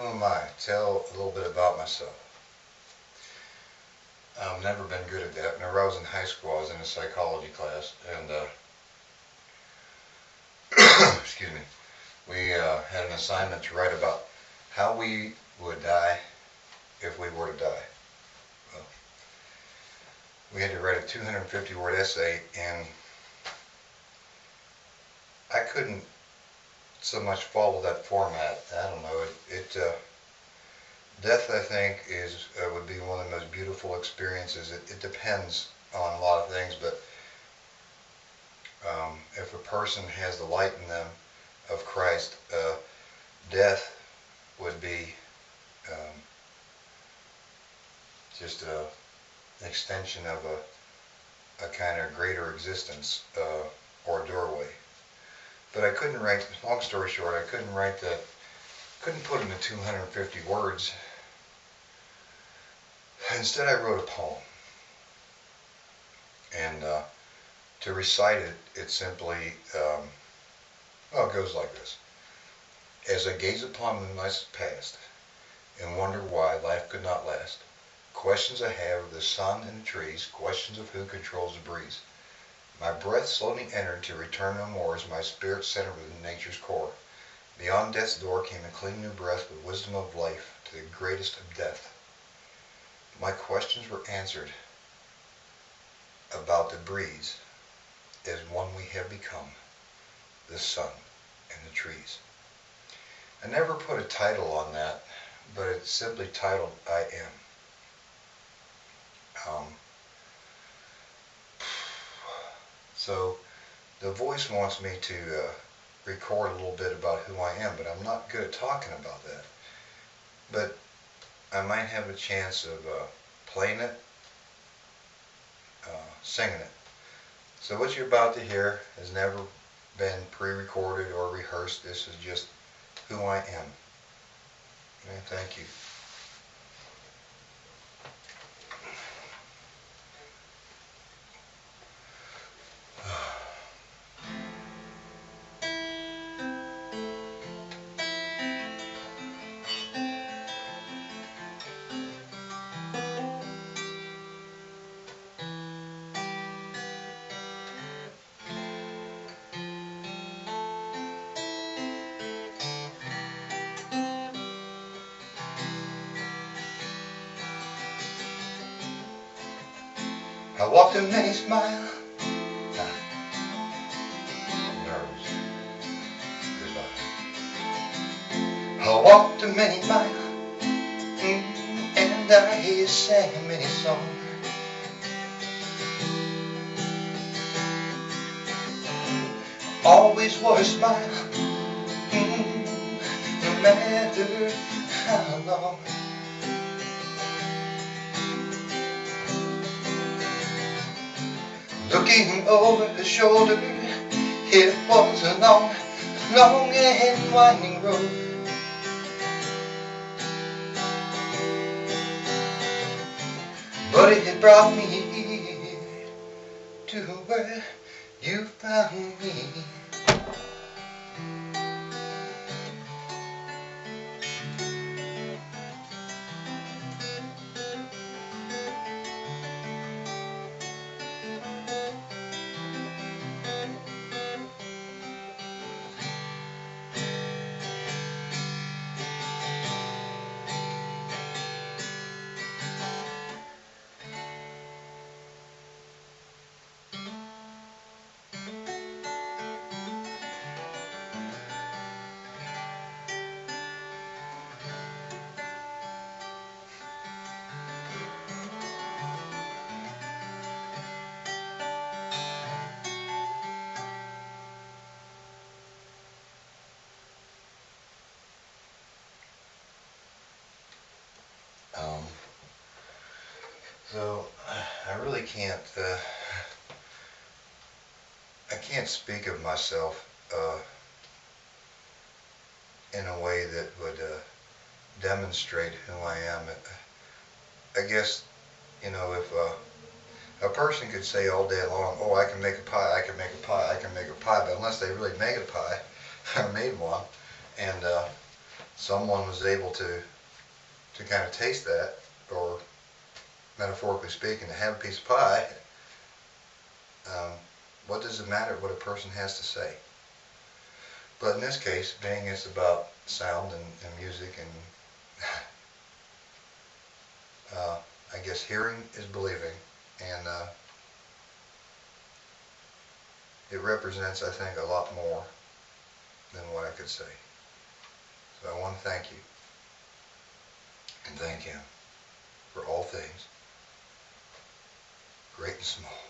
who am I? Tell a little bit about myself. I've never been good at that. Whenever I was in high school, I was in a psychology class, and uh, excuse me, we uh, had an assignment to write about how we would die if we were to die. Well, we had to write a 250 word essay, and I couldn't so much follow that format. I don't know. It, it uh, death, I think, is uh, would be one of the most beautiful experiences. It, it depends on a lot of things, but um, if a person has the light in them of Christ, uh, death would be um, just a, an extension of a, a kind of greater existence uh, or doorway. But I couldn't write, long story short, I couldn't write that, couldn't put into 250 words. Instead I wrote a poem. And uh, to recite it, it simply, um, well, it goes like this. As I gaze upon the nights past and wonder why life could not last, questions I have of the sun and the trees, questions of who controls the breeze. My breath slowly entered to return no more as my spirit centered within nature's core. Beyond death's door came a clean new breath with wisdom of life to the greatest of death. My questions were answered about the breeze as one we have become, the sun and the trees. I never put a title on that, but it's simply titled I Am. Um, so the voice wants me to uh, record a little bit about who I am, but I'm not good at talking about that. But I might have a chance of uh, playing it, uh, singing it. So what you're about to hear has never been pre-recorded or rehearsed. This is just who I am. And thank you. I walked a many mile. Nerves. Goodbye. I walked a many mile, mm, and I hear sang many songs. Always wore a smile, mm, no matter how long. Looking over her shoulder, it was a long, long and winding road. But it brought me to where you found me. So I really can't. Uh, I can't speak of myself uh, in a way that would uh, demonstrate who I am. I guess you know if uh, a person could say all day long, "Oh, I can make a pie. I can make a pie. I can make a pie," but unless they really make a pie I made one, and uh, someone was able to, to kind of taste that, or metaphorically speaking, to have a piece of pie, um, what does it matter what a person has to say? But in this case, being it's about sound and, and music and uh, I guess hearing is believing and uh, it represents, I think, a lot more than what I could say. So I want to thank you and thank him for all things, great and small.